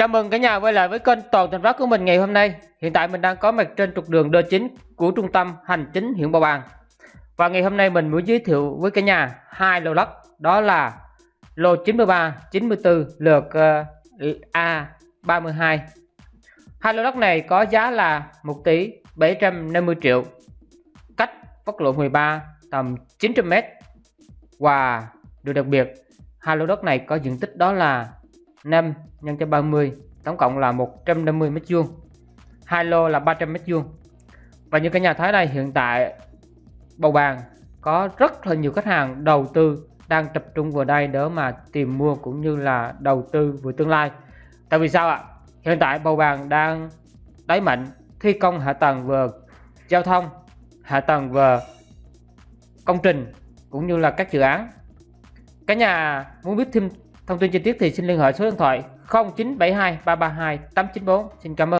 Chào mừng cả nhà quay lại với kênh Toàn Thành Phát của mình ngày hôm nay. Hiện tại mình đang có mặt trên trục đường D9 của trung tâm hành chính huyện Bảo Bàng. Và ngày hôm nay mình muốn giới thiệu với cả nhà hai lô đất, đó là lô 93, 94 lượt ờ, A32. Hai lô đất này có giá là 1 tỷ 750 triệu, cách quốc lộ 13 tầm 900 m. Và điều đặc biệt, hai lô đất này có diện tích đó là 5 nhân cho 30 tổng cộng là 150 mét vuông. Hai lô là 300 mét vuông. Và như cả nhà thấy đây, hiện tại bầu bàn có rất là nhiều khách hàng đầu tư đang tập trung vào đây để mà tìm mua cũng như là đầu tư vào tương lai. Tại vì sao ạ? Hiện tại bầu bàn đang đáy mạnh, thi công hạ tầng về giao thông, hạ tầng về công trình cũng như là các dự án. Cả nhà muốn biết thêm Thông tin chi tiết thì xin liên hệ số điện thoại 0972 332 894. Xin cảm ơn.